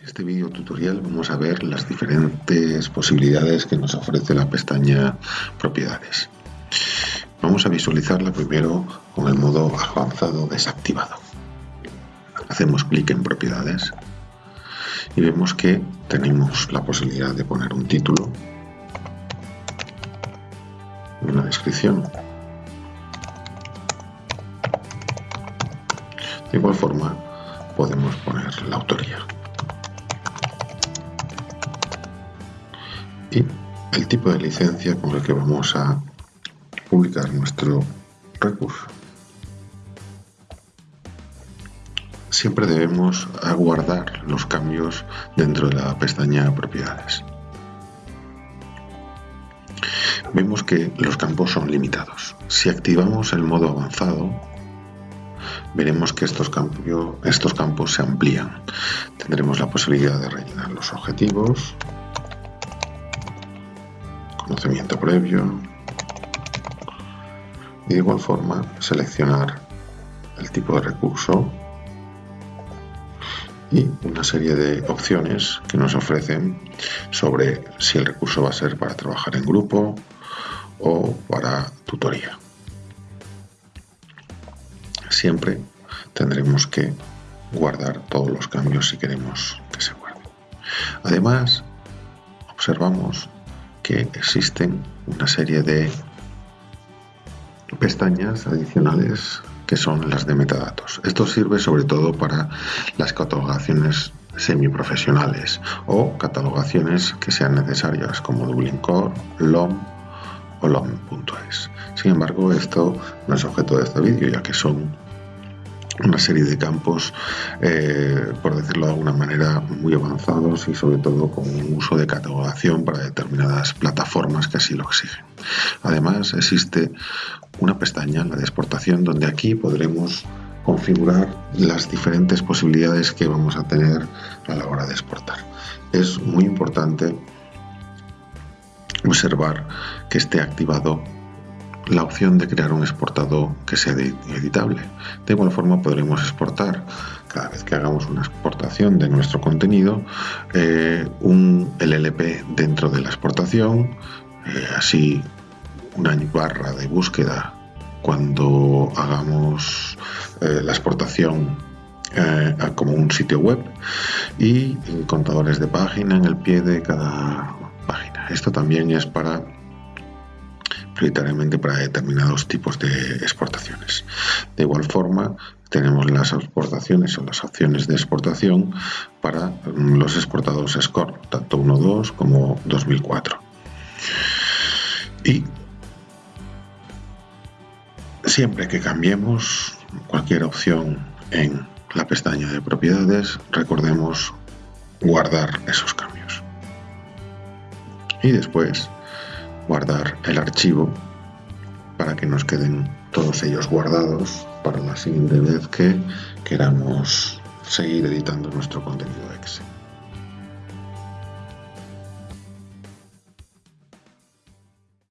En este vídeo tutorial vamos a ver las diferentes posibilidades que nos ofrece la pestaña Propiedades. Vamos a visualizarla primero con el modo avanzado desactivado. Hacemos clic en Propiedades y vemos que tenemos la posibilidad de poner un título, una descripción. De igual forma podemos poner la autoría. El tipo de licencia con el que vamos a publicar nuestro recurso. Siempre debemos aguardar los cambios dentro de la pestaña propiedades. Vemos que los campos son limitados. Si activamos el modo avanzado, veremos que estos, estos campos se amplían. Tendremos la posibilidad de rellenar los objetivos, conocimiento previo y de igual forma seleccionar el tipo de recurso y una serie de opciones que nos ofrecen sobre si el recurso va a ser para trabajar en grupo o para tutoría. Siempre tendremos que guardar todos los cambios si queremos que se guarden. Además, observamos que existen una serie de pestañas adicionales que son las de metadatos. Esto sirve sobre todo para las catalogaciones semiprofesionales o catalogaciones que sean necesarias como Dublin Core, LOM o LOM.es. Sin embargo, esto no es objeto de este vídeo ya que son una serie de campos, eh, por decirlo de alguna manera, muy avanzados y sobre todo con un uso de catalogación para determinadas plataformas que así lo exigen. Además, existe una pestaña, la de exportación, donde aquí podremos configurar las diferentes posibilidades que vamos a tener a la hora de exportar. Es muy importante observar que esté activado la opción de crear un exportado que sea editable. De igual forma podremos exportar cada vez que hagamos una exportación de nuestro contenido eh, un LLP dentro de la exportación, eh, así una barra de búsqueda cuando hagamos eh, la exportación como un sitio web y contadores de página en el pie de cada página. Esto también es para prioritariamente para determinados tipos de exportaciones. De igual forma, tenemos las exportaciones o las opciones de exportación para mm, los exportados SCORE, tanto 1.2 como 2004. Y siempre que cambiemos cualquier opción en la pestaña de propiedades, recordemos guardar esos cambios. Y después guardar el archivo para que nos queden todos ellos guardados para la siguiente vez que queramos seguir editando nuestro contenido Excel.